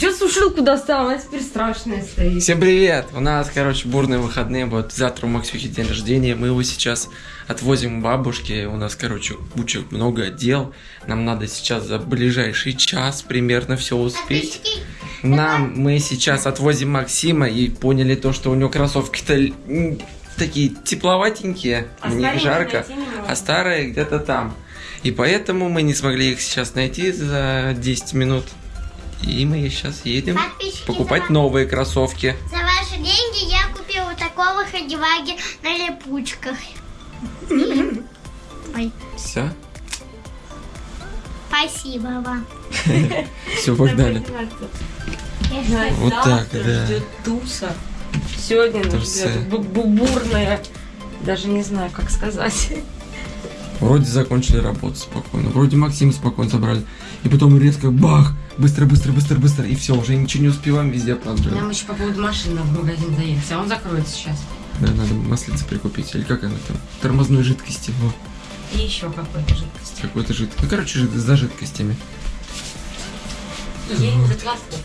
Че сушилку достал? Она теперь страшная стоит. Всем привет! У нас, короче, бурные выходные. Вот завтра у Максюхи день рождения. Мы его сейчас отвозим к бабушке. У нас, короче, куча много дел. Нам надо сейчас за ближайший час примерно все успеть. Нам мы сейчас отвозим Максима и поняли то, что у него кроссовки-то такие тепловатенькие, А них старые жарко, а старые где-то там. И поэтому мы не смогли их сейчас найти за 10 минут. И мы сейчас едем Подписчики, покупать за- новые кроссовки. За ваши деньги я купила вот такого ходиваги на липучках. Ой, Все, спасибо вам. все, погнали. Вот так, да. ждет туса. Сегодня нас ждет бу- бу- бурная. Даже не знаю, как сказать. Вроде закончили работу спокойно, вроде Максима спокойно забрали. И потом резко бах! Быстро, быстро, быстро, быстро. И все, уже ничего не успеваем, везде опаздываем. Нам еще по поводу машины в магазин заехать, а он закроется сейчас. Да, надо маслица прикупить. Или как она там? Тормозной жидкости. Во, И еще какой-то жидкости. какой-то жидкость. Ну, короче, за жидкостями. За кроссовками.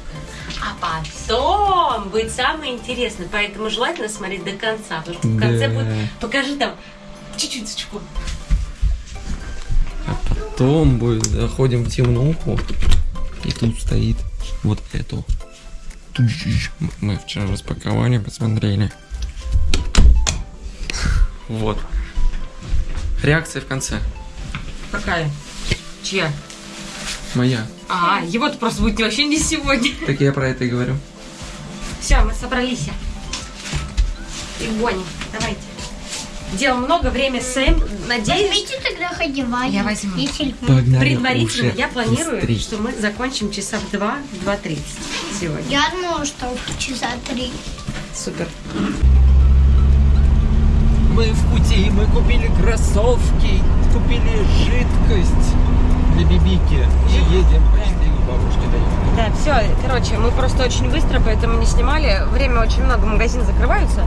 А потом будет самое интересное, поэтому желательно смотреть до конца, потому что в конце Да. будет... Покажи там чуть-чуть потом будет, заходим в темнуху, и тут стоит вот это. Мы вчера распаковали, посмотрели. Вот. Реакция в конце. Какая? Чья? Моя. А, его-то просто будет вообще не сегодня. Так я про это и говорю. Все, мы собрались. И гоним. Давайте. Дел много, время Сэм. Надеюсь, Возьмите тогда ходиваги. Я возьму. Погнали предварительно я планирую, быстрей. что мы закончим часа в 2, 2.30 сегодня. Я думала, что часа три. Супер. Мы в пути, мы купили кроссовки, купили жидкость для бибики и едем почти к бабушке доехали. Да, все, короче, мы просто очень быстро, поэтому не снимали. Время очень много, магазины закрываются.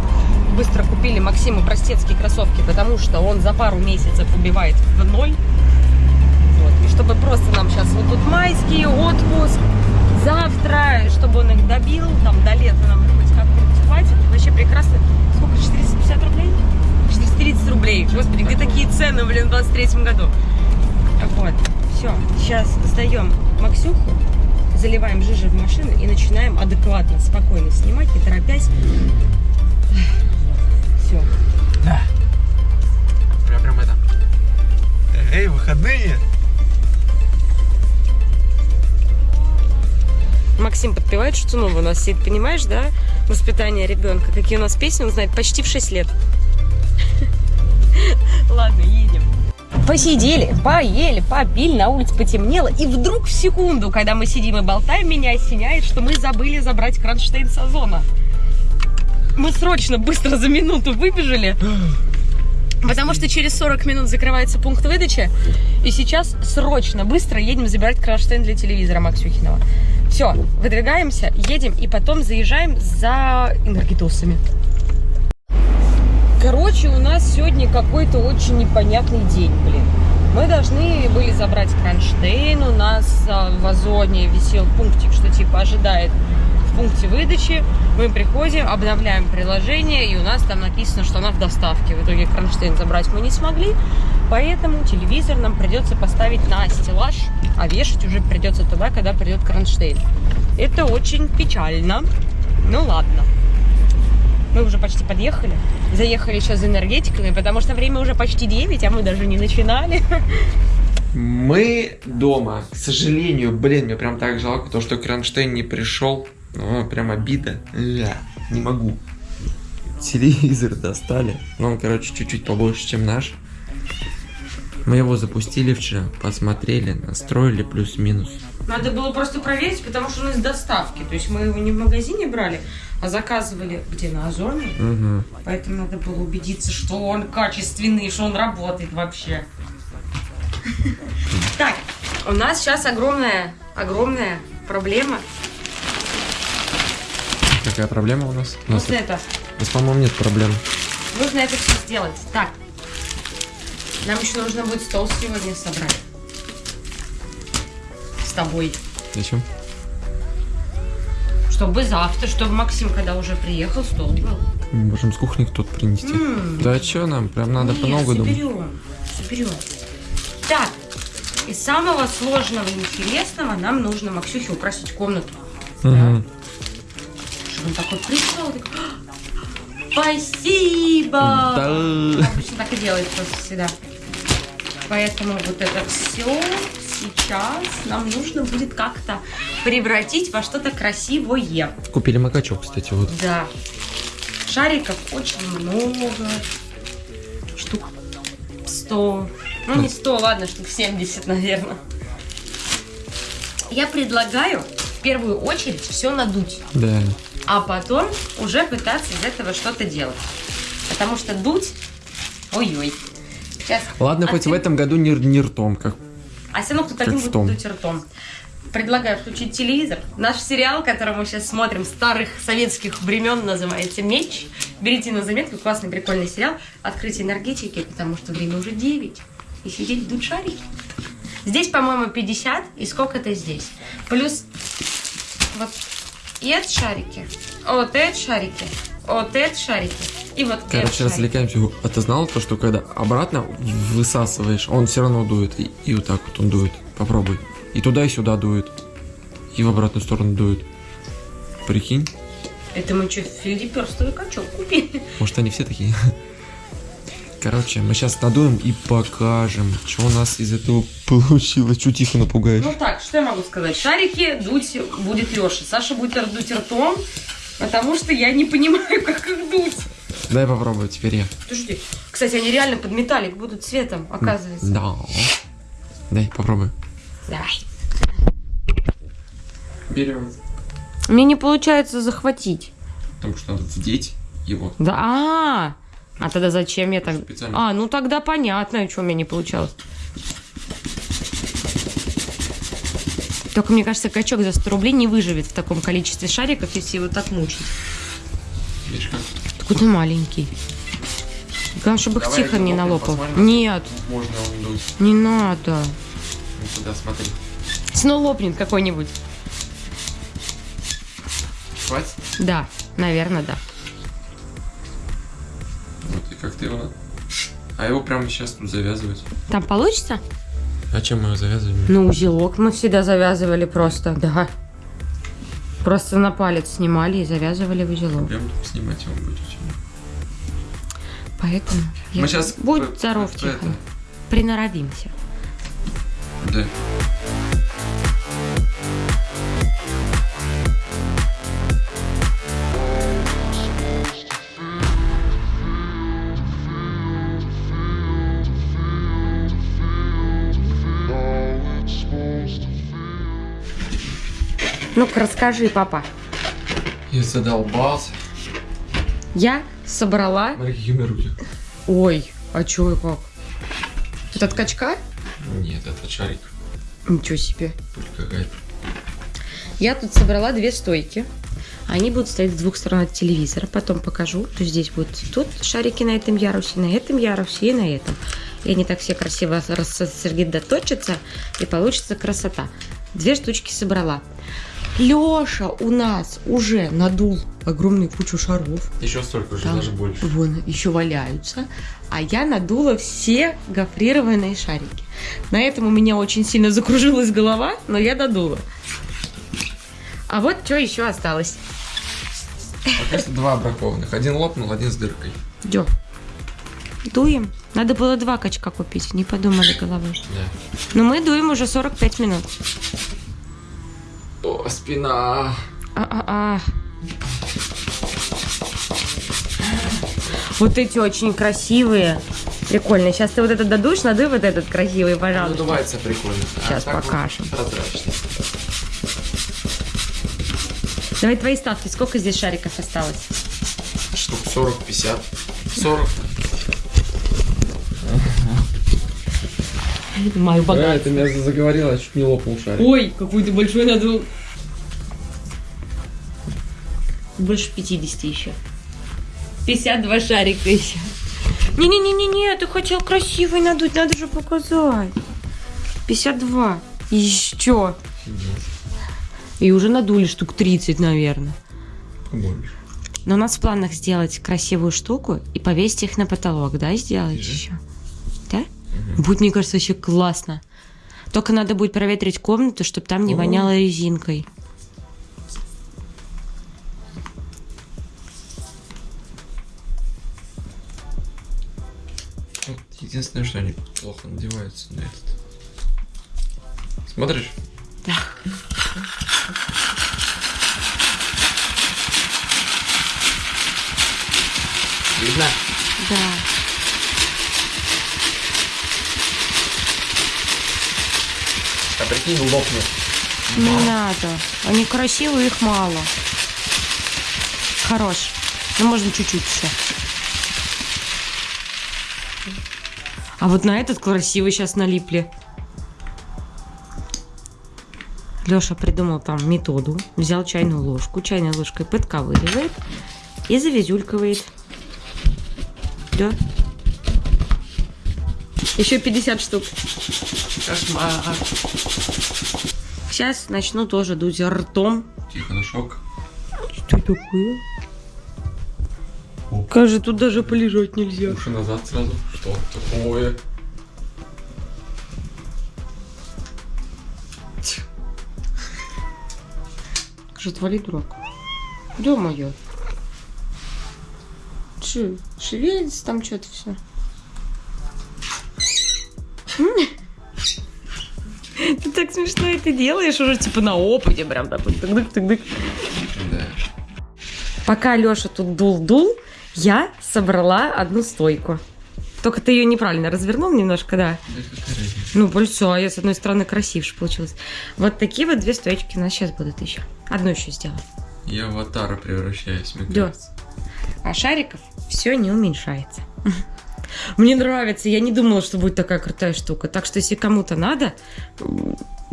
Быстро купили Максиму простецкие кроссовки, потому что он за пару месяцев убивает в ноль. Вот. И чтобы просто нам сейчас вот тут майский отпуск, завтра, чтобы он их добил, там до лета нам хоть как-нибудь хватит. Вообще прекрасно. Сколько? 450 рублей? 430 рублей. Господи, где такие цены, блин, в 23 году? Вот, все, сейчас сдаем Максюху, заливаем жижи в машину и начинаем адекватно, спокойно снимать, не торопясь. Все. Да. Я прям это. Эй, выходные! Максим подпевает, что новое у нас сидит, понимаешь, да? Воспитание ребенка. Какие у нас песни, он знает почти в 6 лет. Ладно, едем. Посидели, поели, попили, на улице потемнело. И вдруг в секунду, когда мы сидим и болтаем, меня осеняет, что мы забыли забрать кронштейн с озона. Мы срочно, быстро за минуту выбежали. Потому что через 40 минут закрывается пункт выдачи. И сейчас срочно, быстро едем забирать кронштейн для телевизора Максюхиного. Все, выдвигаемся, едем и потом заезжаем за энергетосами. Короче, у нас сегодня какой-то очень непонятный день, блин. Мы должны были забрать кронштейн, у нас а, в Озоне висел пунктик, что типа ожидает в пункте выдачи. Мы приходим, обновляем приложение, и у нас там написано, что она в доставке. В итоге кронштейн забрать мы не смогли, поэтому телевизор нам придется поставить на стеллаж, а вешать уже придется туда, когда придет кронштейн. Это очень печально. Ну ладно. Мы уже почти подъехали. Заехали сейчас за энергетиками, потому что время уже почти 9, а мы даже не начинали. Мы дома, к сожалению, блин, мне прям так жалко, то, что Кронштейн не пришел. О, прям обида. Ля, не могу. Телевизор достали. Но он, короче, чуть-чуть побольше, чем наш. Мы его запустили вчера, посмотрели, настроили плюс-минус. Надо было просто проверить, потому что он из доставки. То есть мы его не в магазине брали, а заказывали где на Озоне. Угу. Поэтому надо было убедиться, что он качественный, что он работает вообще. Так, у нас сейчас огромная, огромная проблема. Какая проблема у нас? У нас, это. у нас, по-моему, нет проблем. Нужно это все сделать. Так. Нам еще нужно будет стол сегодня собрать. С тобой. Зачем? Чтобы завтра, чтобы Максим, когда уже приехал, стол был. Можем с кухни кто-то принести. М. Да что нам? Прям надо Нет, по новому соберем, соберем. Так, из самого сложного и интересного нам нужно Максюхе украсить комнату. Мгм. Чтобы он такой пришел, такой, «А, спасибо! Да. Обычно так и делает просто всегда. Поэтому вот это все сейчас нам нужно будет как-то превратить во что-то красивое. Купили макачок, кстати, вот. Да. Шариков очень много. Штук 100. Ну, не 100, ладно, штук 70, наверное. Я предлагаю в первую очередь все надуть, Да. А потом уже пытаться из этого что-то делать. Потому что дуть... Ой-ой. Сейчас. Ладно, А хоть ты- в этом году не, не ртом, как А все равно кто-то один будет дуть ртом. Предлагаю включить телевизор. Наш сериал, который мы сейчас смотрим, старых советских времен, называется «Меч». Берите на заметку, классный, прикольный сериал. Открыть энергетики, потому что время уже 9. И сидеть дуть шарики. Здесь, по-моему, 50, и сколько-то здесь. Плюс вот и это шарики, вот это шарики, вот это шарики, и вот Короче, развлекаемся. А ты знал то, что когда обратно высасываешь, он все равно дует. И, и вот так вот он дует. Попробуй. И туда, и сюда дует. И в обратную сторону дует. Прикинь? Это мы что, филипперстовый качок купили? Может, они все такие? Короче, мы сейчас надуем и покажем, что у нас из этого получилось. Чуть тихо напугаешь. Ну так, что я могу сказать? Шарики дуть будет Леша. Саша будет дуть ртом, потому что я не понимаю, как их дуть. Дай попробую, теперь я. Подожди. Кстати, они реально под металлик будут цветом, оказывается. Да. Дай, попробуй. Давай. Берем. Мне не получается захватить. Потому что надо вдеть его. Да, а, а тогда зачем я так? Специально. А, ну тогда понятно, что у меня не получалось. Только мне кажется, качок за 100 рублей не выживет в таком количестве шариков, если его так мучить. Видишь как? Такой ты маленький. Главное, чтобы их Давай тихо один не налопал. посмотрим. Нет, Можно он не надо. Ну туда смотри. Снова лопнет какой-нибудь. Хватит? Да, наверное, да. Вот и как ты его... А его прямо сейчас тут завязывать. Там получится? А чем мы его завязываем? Ну, узелок мы всегда завязывали просто, да. Просто на палец снимали и завязывали в узелок. Прям снимать его будет. Поэтому я... Мы щас Будь п- здоров, Тихон. это. Приноровимся. Да. Ну-ка, расскажи, папа. Я задолбался. Я собрала... Смотри, какие у меня руки. Ой, а чё и как? Это от качка? Нет, это шарик. Ничего себе. Пыль какая-то. Я тут собрала две стойки. Они будут стоять с двух сторон от телевизора. Потом покажу. То здесь будут тут шарики на этом ярусе, на этом ярусе и на этом. И они так все красиво рассредоточатся, и получится красота. Две штучки собрала. Леша у нас уже надул огромную кучу шаров. Еще столько же, Там даже больше. Вон еще валяются. А я надула все гофрированные шарики. На этом у меня очень сильно закружилась голова, но я додула. А вот что еще осталось. Пока что два бракованных. Один лопнул, один с дыркой. Дё. Дуем. Надо было два качка купить, не подумали головой. Да. Но мы дуем уже 45 минут. О, спина. А-а-а. Вот эти очень красивые. Прикольно. Сейчас ты вот этот дадуешь, надуй вот этот красивый, пожалуйста. Надувается прикольно. Щас так вот покажем. прозрачно. Давай твои ставки. Сколько здесь шариков осталось? Штук 40, 50. 40. Мою Да, ты меня заговорила, я чуть не лопнул шарик. Ой, какой ты большой надул. Больше 50 еще. 52 шарика еще. Не-не-не-не-не, ты хотел красивый надуть, надо же показать. 52. Еще. И уже надули штук 30, наверное. Побольше. Но у нас в планах сделать красивую штуку и повесить их на потолок, да, сделать Мгм. еще? Да? Будет, мне кажется, еще классно. Только надо будет проветрить комнату, чтобы там не О. воняло резинкой. Единственное, что они плохо надеваются на этот. Смотришь? Да. Видно? Да. А прикинь, лопнет. Не надо. Они красивые, их мало. Хорош. Ну, можно чуть-чуть еще. А вот на этот красивый сейчас налипли. Леша придумал там методу. Взял чайную ложку, чайной ложкой подковыривает и завизюлькивает. Да. Еще 50 штук. Кошмар. Сейчас начну тоже дуть ртом. Тихо, на шок. Что такое? О. Кажется, тут даже полежать нельзя. Уши назад сразу. Что такое? Скажи, отвали, дурак. Да, моя. Че, шевелится там что-то все. Ты так смешно это делаешь уже типа на опыте прям так вот тык тык Да. Пока Леша тут дул-дул, я собрала одну стойку. Только ты ее неправильно развернул немножко, да. Ну, большое, а я с одной стороны красивше получилось. Вот такие вот две стоечки у нас сейчас будут еще. Одну еще сделаю. Я в аватара превращаюсь, мне Да. кажется. А шариков все не уменьшается. Мне нравится, я не думала, что будет такая крутая штука. Так что, если кому-то надо,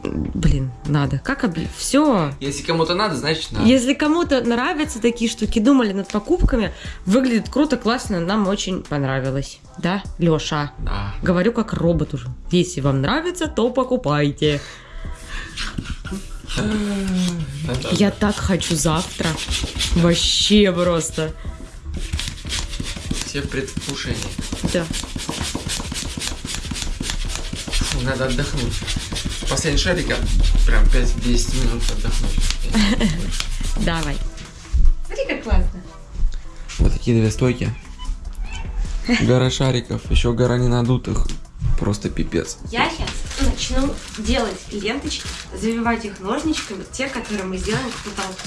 блин, надо. Как все. Если кому-то надо, значит надо. Если кому-то нравятся такие штуки, думали над покупками, выглядит круто, классно, нам очень понравилось. Да, Леша? Да. Говорю как робот уже. Если вам нравится, то покупайте. Я так хочу завтра. Вообще просто. Все предвкушения. Да. Надо отдохнуть. Последний шарик, прям 5-10 минут отдохнуть. Давай. Смотри, как классно. Вот такие две стойки. Гора шариков, еще гора ненадутых. Просто пипец. Я сейчас начну делать ленточки, завивать их ножничками, те, которые мы сделаем к потолку.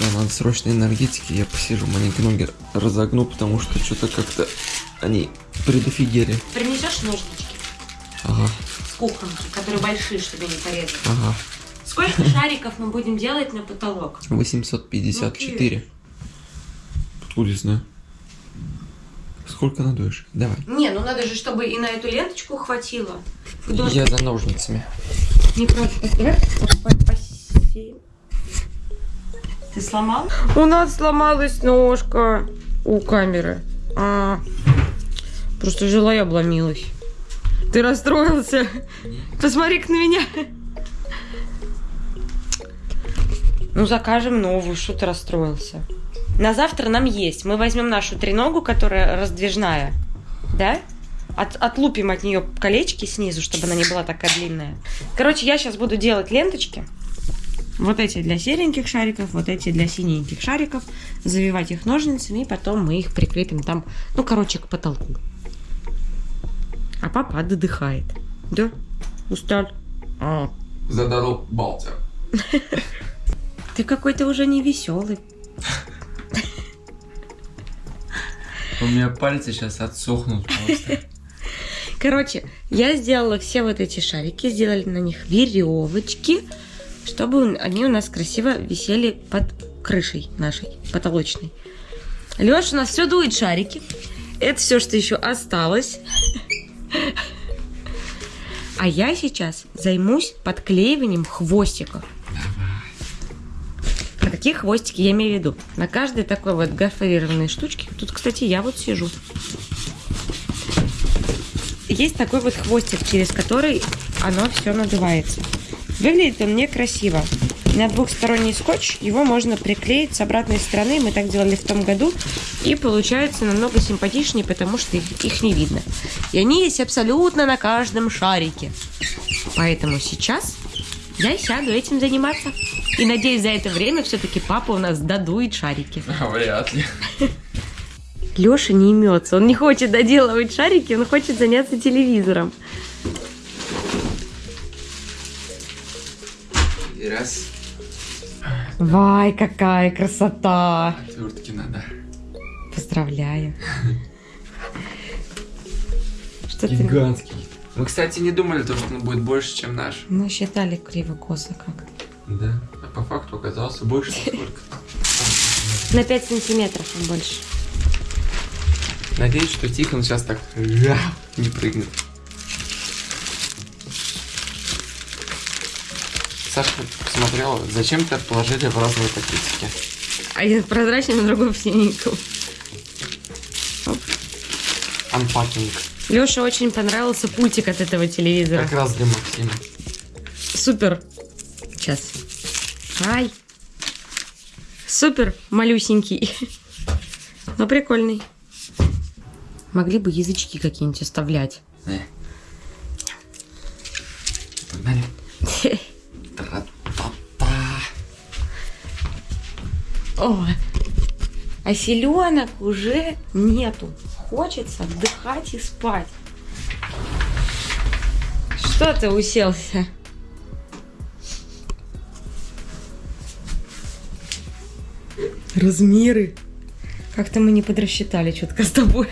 Да, надо срочно энергетики, я посижу, маленькие ноги разогну, потому что что-то как-то они предофигели. Принесешь ножнички Ага, кухонки, которые большие, чтобы не порезать. ага. Сколько шариков мы будем делать на потолок? 854. Откуда я знаю? Сколько надуешь? Давай. Не, ну надо же, чтобы и на эту ленточку хватило. Художник Я за ножницами. не против. Давай посеем. Ты сломал? У нас сломалась ножка у камеры. А, просто жила и обломилась. Ты расстроился? Посмотри-ка на меня. Ну, закажем новую, что ты расстроился. На завтра нам есть. Мы возьмем нашу треногу, которая раздвижная. Да? От- отлупим от нее колечки снизу, чтобы она не была такая длинная. Короче, я сейчас буду делать ленточки. Вот эти для сереньких шариков, вот эти для синеньких шариков. Завивать их ножницами, и потом мы их прикрепим там, ну, короче, к потолку. А папа отдыхает. Да? Устал? А, Задал балтер. ты какой-то уже не веселый. У меня пальцы сейчас отсохнут просто. Короче, я сделала все вот эти шарики, сделали на них веревочки, чтобы они у нас красиво висели под крышей нашей потолочной. Леша у нас все дует шарики. Это все, что еще осталось. А я сейчас займусь подклеиванием хвостиков. Про какие хвостики я имею в виду? На каждой такой вот гофрированной штучке. Тут, кстати, я вот сижу. Есть такой вот хвостик, через который оно все надувается. Выглядит он некрасиво. На двухсторонний скотч его можно приклеить с обратной стороны. Мы так делали в том году. И получается намного симпатичнее, потому что их, их не видно. И они есть абсолютно на каждом шарике. Поэтому сейчас я сяду этим заниматься. И надеюсь, за это время все-таки папа у нас додует шарики. Вряд ли. Леша не имется. Он не хочет доделывать шарики, он хочет заняться телевизором. И раз. Вай, какая красота! Отвертки надо. Поздравляю. Что ты? Гигантский. Мы, кстати, не думали, то, что он будет больше, чем наш. Мы считали криво-косо как. Да. А по факту оказался больше сколько. На 5 сантиметров он больше. Надеюсь, что Тихон сейчас так не прыгнет. Саша посмотрела, зачем ты положили в разные пакетики. Один прозрачный, а другой в синеньком. Анпакинг. Леше очень понравился пультик от этого телевизора. Как раз для Максима. Супер. Сейчас. Ай. Супер малюсенький. Но прикольный. Могли бы язычки какие-нибудь оставлять. Э. О, а селенок уже нету. Хочется отдыхать и спать. Что ты уселся? Размеры. Как-то мы не подрасчитали четко с тобой.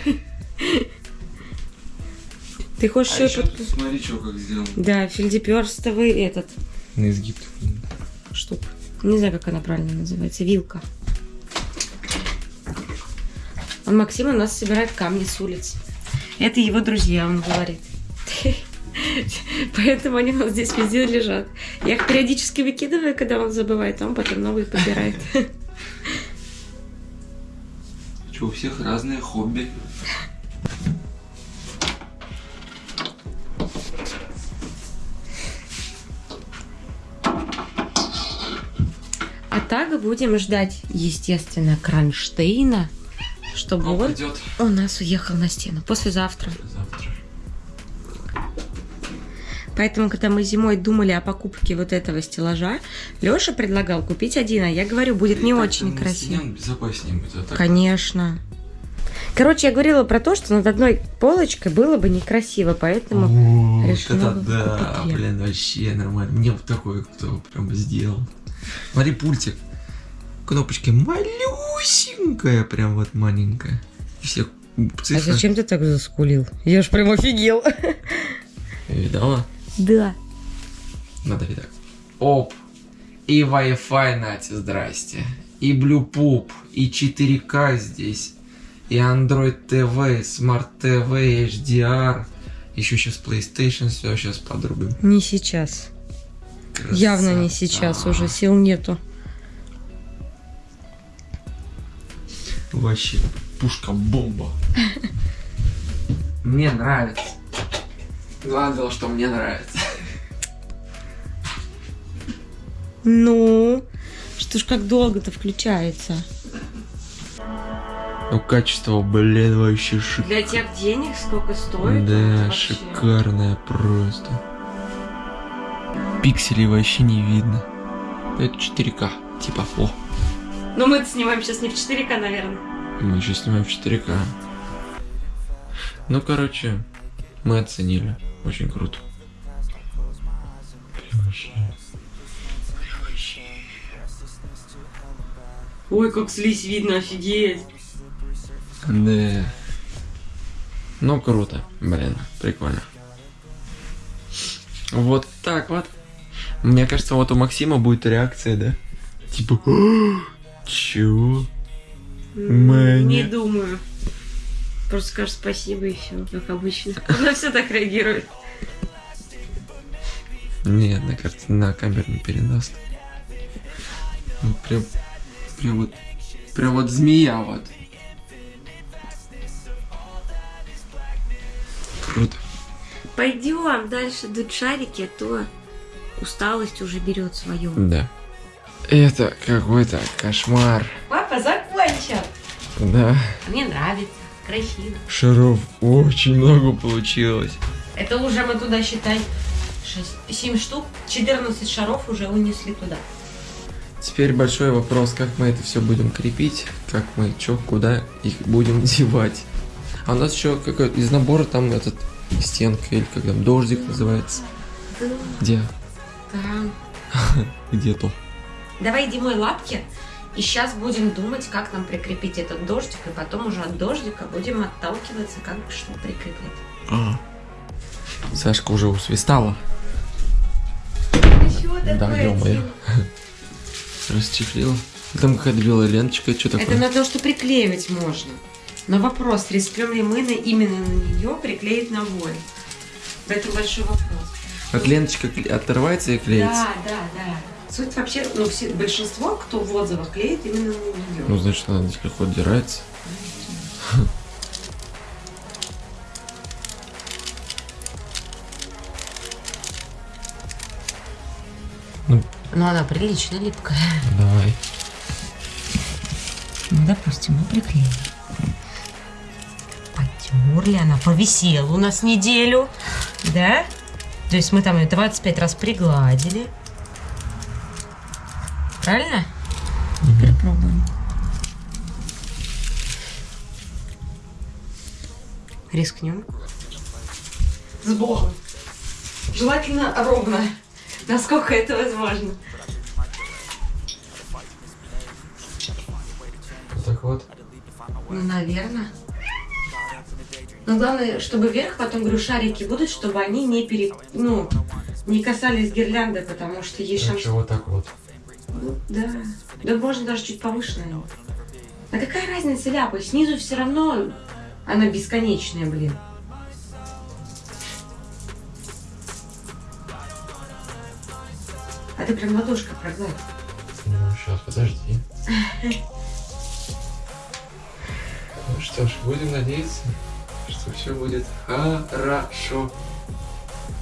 Ты хочешь А еще еще под- смотри, что как сделал. Да, фельдеперстовый этот На изгиб. штука. Не знаю, как она правильно называется. Вилка. Он Максим у нас собирает камни с улиц. Это его друзья, он говорит. Поэтому они у нас здесь везде лежат. Я их периодически выкидываю, когда он забывает, а он потом новые подбирает. Что, у всех разные хобби. А так будем ждать, естественно, Кронштейна, чтобы он идет у нас уехал на стену послезавтра. завтра. Поэтому, когда мы зимой думали о покупке вот этого стеллажа, Леша предлагал купить один, а я говорю, будет не очень красиво. безопаснее будет. А так Конечно. Короче, я говорила про то, что над одной полочкой было бы некрасиво, поэтому... О, решила это купить да, я. блин, вообще нормально. Мне вот такой кто прям сделал. Смотри, пультик. Кнопочки малюсенькая, прям вот маленькая. И все А цифры. зачем ты так заскулил? Я ж прям офигел. Видала? Да. Надо ли так? Оп. И Wi-Fi, Нате, здрасте. И Bluetooth, и 4К здесь. И Android TV, Smart TV, HDR. Еще сейчас PlayStation, все сейчас подрубим. Не сейчас. Явно не Красота. сейчас, уже сил нету. Вообще, пушка-бомба. Мне нравится. Главное дело, что мне нравится. Ну, что ж как долго-то включается? Ну, качество, блин, вообще шик. Для тех денег сколько стоит? Да, шикарное просто. Пикселей вообще не видно. Это 4К, типа, о. Ну мы снимаем сейчас не в 4К, наверное. Мы еще снимаем в 4К. Ну, короче, мы оценили. Очень круто. Ой, как слизь видно, офигеть. Да. Ну, круто. Блин, прикольно. Вот так вот. Мне кажется, вот у Максима будет реакция, да? Типа, «А, чего? Мэня. Не думаю. Просто скажешь спасибо и все, как обычно. Она все так реагирует. Нет, на, карте, на камеру не передаст. Ну, прям, прям вот, прям вот змея вот. Круто. Пойдем дальше дуть шарики, а то усталость уже берет свое. Да. Это какой-то кошмар. Папа закончил. Да. Мне нравится. Красиво. Шаров очень много получилось. Это уже мы туда, считай, 7 штук, 14 шаров уже унесли туда. Теперь большой вопрос, как мы это все будем крепить, как мы чё, куда их будем девать. А у нас еще какой-то из набора там этот стенка или как там дождик называется. Где? Там. Где то? Давай иди мой лапки. И сейчас будем думать, как нам прикрепить этот дождик, и потом уже от дождика будем отталкиваться, как бы что прикреплять. А. Сашка уже усвистала. Да, ё-моё. Расчехлила. Там какая-то белая ленточка, что Это такое? на то, что приклеивать можно. Но вопрос, рискнем ли мы на, именно на нее приклеить на воин? Это большой вопрос. Вот ленточка отрывается и клеится. Да, да, да. Суть вообще, ну, все, большинство, кто в отзывах клеит именно на нее. Ну, значит, она здесь легко отдирается. Но Ну, она прилично липкая. Давай. Ну, допустим, мы приклеили. Потерли, она повисела у нас неделю. Да? То есть мы там ее 25 раз пригладили. Правильно? Теперь пробуем. Рискнем. С Богом. Желательно ровно. Насколько это возможно. Так вот. Ну, наверное. Но главное, чтобы вверх потом, говорю, шарики будут, чтобы они не пере... ну, не касались гирлянды, потому что есть шанс... вот так вот. Да. Да можно даже чуть повыше, наверное. А какая разница, ляпа? Снизу все равно она бесконечная, блин. А ты прям ладошкой прогладь. Ну, сейчас, подожди. Ну что ж, будем надеяться, что все будет хорошо.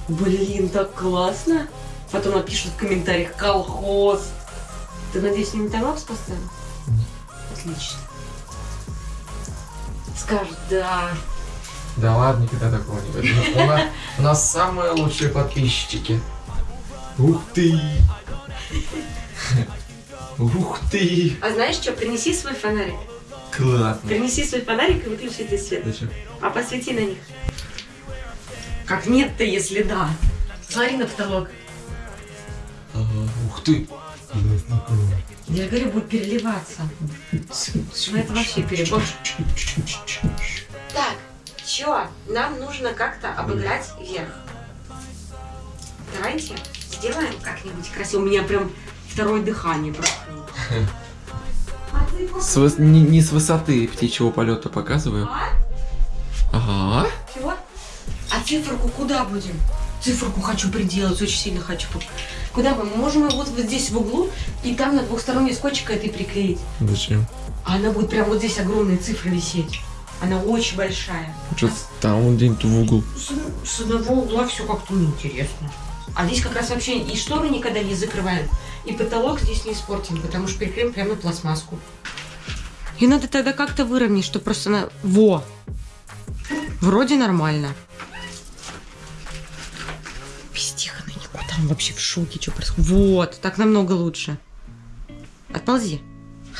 Блин, так классно. Потом напишут в комментариях колхоз. Ты, надеюсь, не таймапс поставил? Отлично. Скажет, да. Да ладно, никогда такого не будет. У нас, у нас самые лучшие подписчики. Ух ты! Ух ты! А знаешь что, принеси свой фонарик. Классно. Принеси свой фонарик и выключи этот свет. Зачем? А посвети на них. Как нет-то, если да. Смотри на потолок. Ага, ух ты! Я говорю, будет переливаться. Ну это вообще перебор. Так, чё? Нам нужно как-то обыграть вверх. Давайте сделаем как-нибудь красиво. У меня прям второе дыхание прошло. С выс- не, не с высоты птичьего полета показываю. А? Ага. Чего? А циферку куда будем? Циферку хочу приделать, очень сильно хочу. Куда мы? Можем ее вот, вот здесь в углу и там на двухсторонний скотчик этой приклеить. Зачем? А она будет прям вот здесь огромная цифра висеть. Она очень большая. Что там вот где-нибудь в угол. С, с одного угла все как-то неинтересно. А здесь как раз вообще и шторы никогда не закрываем, и потолок здесь не испортим, потому что приклеим прямо пластмасску. И надо тогда как-то выровнять, что просто на... Во! Вроде нормально. Вообще в шоке, что происходит. Вот, так намного лучше. Отползи.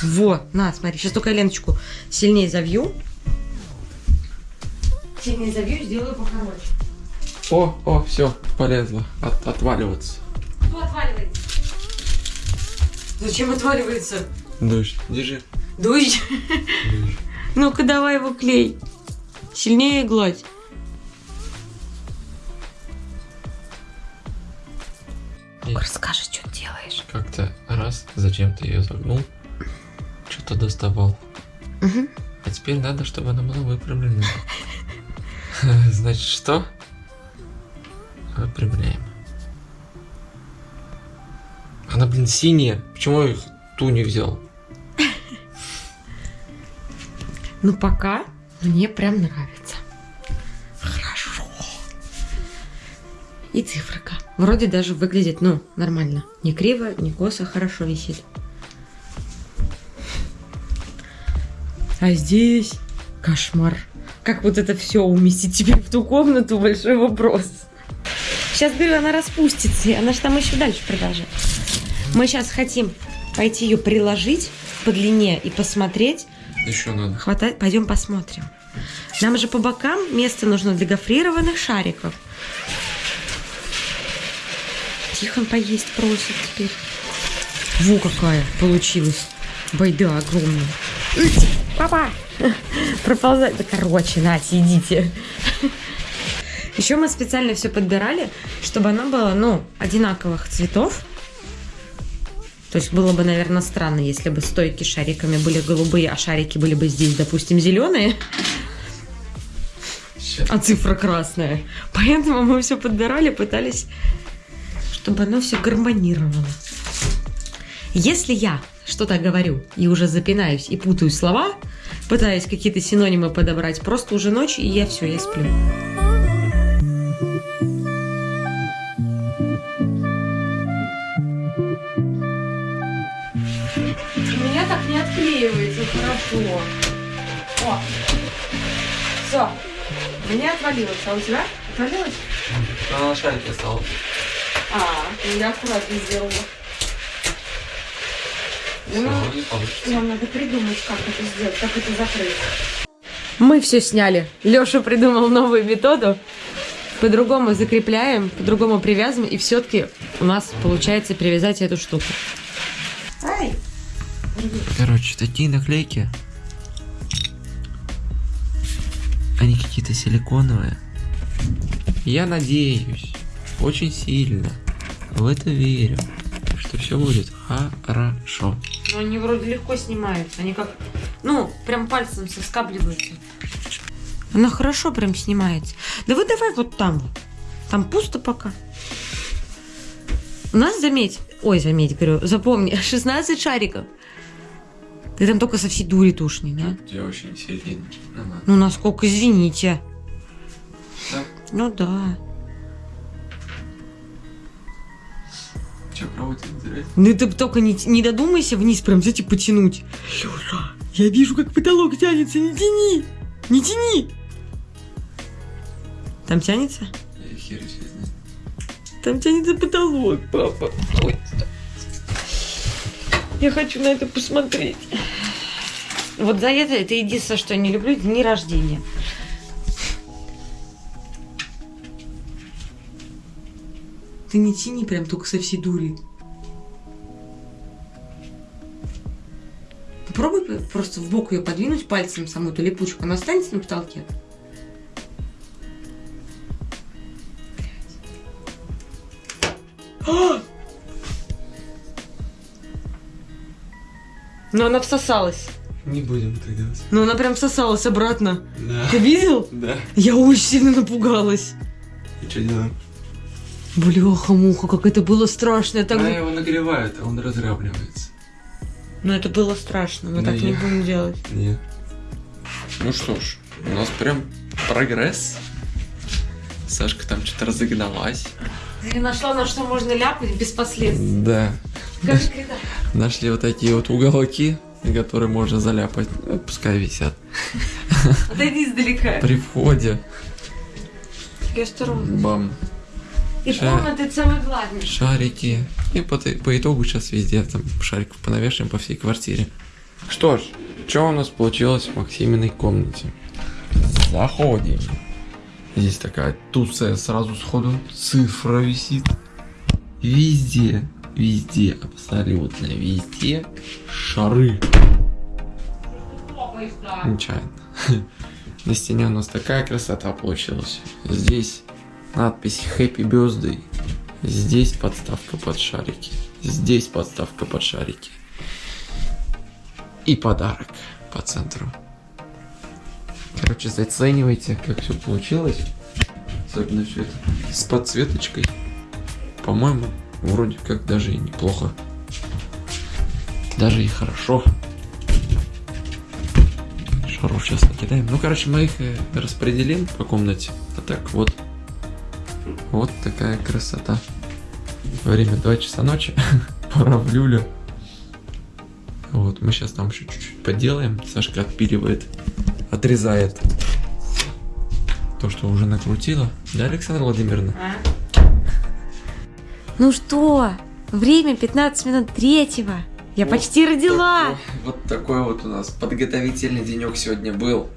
Вот, на, смотри, сейчас только я ленточку сильнее завью. Сильнее завью и сделаю покороче. О, о, все, полезло. От, отваливаться. Кто отваливается? Зачем отваливается? Дождь, держи. Дождь. Ну-ка, давай его клей. Сильнее гладь. Ну-ка, расскажи, что ты делаешь. Как-то раз, зачем ты ее загнул, что-то доставал. Мгм. А теперь надо, чтобы она была выпрямлена. Значит, что? Выпрямляем. Она, блин, синяя. Почему я их ту не взял? Ну, пока мне прям нравится. Хорошо. И циферка. Вроде даже выглядит, ну, нормально. Не криво, не косо, хорошо висит. А здесь кошмар. Как вот это все уместить теперь в ту комнату, большой вопрос. Сейчас, говорю, она распустится, и она же там еще дальше продолжает. Мы сейчас хотим пойти ее приложить по длине и посмотреть, Еще надо. Хватает, пойдем посмотрим. Нам же по бокам место нужно для гофрированных шариков. Тихон поесть просит теперь. Во какая получилась. Байда огромная. Ить, Папа! Проползать. Да короче, нате, идите. Еще мы специально все подбирали, чтобы оно было, ну, одинаковых цветов. То есть было бы, наверное, странно, если бы стойки с шариками были голубые, а шарики были бы здесь, допустим, зеленые, а цифра красная. Поэтому мы все подбирали, пытались, чтобы оно все гармонировало. Если я что-то говорю и уже запинаюсь и путаю слова, пытаюсь какие-то синонимы подобрать, просто уже ночь, и я все, я сплю. У меня так не отклеивается хорошо. О, все. У меня отвалилось, а у тебя отвалилось? Она на шарике осталась. А, ну я аккуратно сделала. Ну. Нам надо придумать, как это сделать, как это закрыть. Мы все сняли. Леша придумал новую методу. По-другому закрепляем, по-другому привязываем, и все-таки у нас получается привязать эту штуку. Ай! Короче, такие наклейки. Они какие-то силиконовые. Я надеюсь, очень сильно в это верю, что все будет хорошо. Но они вроде легко снимаются. Они как, ну, прям пальцем соскабливаются. Она хорошо прям снимается. Да вы давай вот там. Там пусто пока. У нас, заметь, ой, заметь, говорю, запомни, 16 шариков. Ты там только со всей дури тушни, да? Я очень сильно. Ну, насколько, извините. Да? Ну да. Че, взять? Ну ты только не, не додумайся вниз прям взять и потянуть. Лёша, я вижу, как потолок тянется, не тяни! Не тяни! Там тянется? Я хер. Там тянется потолок, папа. Ой. Я хочу на это посмотреть. Вот за это, это единственное, что я не люблю, дни рождения. Ты не тяни прям только со всей дури. Попробуй просто в бок ее подвинуть пальцем саму эту липучку. Она останется на потолке. Ну, она всосалась. Не будем так делать. Ну, она прям всосалась обратно. Да. Ты видел? Да. Я очень сильно напугалась. И что делаем? Бляха-муха, как это было страшно. Я так... Она его нагревает, а он разравнивается. Ну, это было страшно. Мы Да так не я- будем делать. Нет. Ну что ж, у нас прям прогресс. Сашка там что-то разогналась. Ты нашла, на что можно ляпать без последствий. Да. Скажи? Нашли вот такие вот уголки, которые можно заляпать. Ну, пускай висят. Отойди издалека. При входе. Я осторожно. Бам. И Ша- комнаты самое главное. Шарики. И по, по итогу сейчас везде там шариков понавешаем по всей квартире. Что ж, что у нас получилось в Максиминой комнате? Заходим. Здесь такая туция сразу сходу. Цифра висит. Везде, везде, абсолютно везде шары. Нечаянно. На стене у нас такая красота получилась. Здесь надпись Happy Birthday. Здесь подставка под шарики. Здесь подставка под шарики. И подарок по центру. Короче, заценивайте, как все получилось. Особенно все это с подсветочкой. По-моему, вроде как даже и неплохо. Даже и хорошо. Шаров сейчас накидаем. Ну, короче, мы их э, распределим по комнате. А так вот. Вот такая красота. Время 2 часа ночи. Пора в люлю. Вот, мы сейчас там еще чуть-чуть поделаем. Сашка отпиливает, отрезает то, что уже накрутила. Да, Александра Владимировна? Ну что, время 15 минут третьего. Я почти родила. Такой- вот такой вот у нас подготовительный денек сегодня был.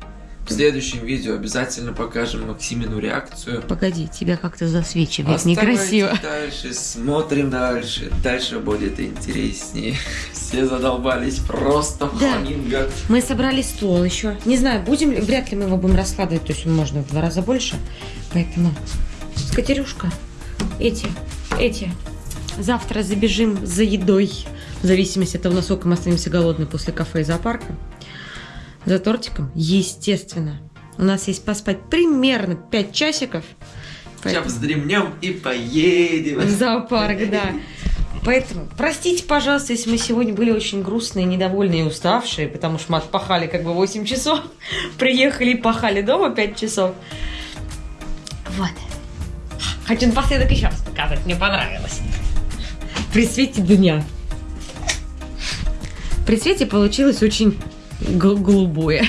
В следующем видео обязательно покажем Максимину реакцию. Погоди, тебя как-то засвечивает некрасиво. дальше, смотрим дальше. Дальше будет интереснее. Все задолбались просто в Да. Мы собрали стол еще. Не знаю, будем ли, вряд ли мы его будем раскладывать, то есть можно в два раза больше. Поэтому, скатерюшка, эти, эти. Завтра забежим за едой. В зависимости от того, насколько мы останемся голодны после кафе и зоопарка. За тортиком, естественно. У нас есть поспать примерно 5 часиков. Сейчас вздремнем и поедем. В зоопарк, да. Поэтому простите, пожалуйста, если мы сегодня были очень грустные, недовольные и уставшие, потому что мы отпахали как бы 8 часов, приехали и пахали дома 5 часов. Вот. Хочу напоследок еще раз показать, мне понравилось. При свете дня. При свете получилось очень голубое.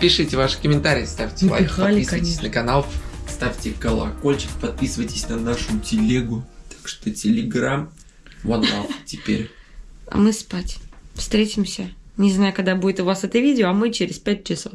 Пишите ваши комментарии, ставьте лайк, подписывайтесь конечно. на канал, ставьте колокольчик, подписывайтесь на нашу телегу. Так что телеграм, one love теперь. А мы спать. Встретимся. Не знаю, когда будет у вас это видео, а мы через 5 часов.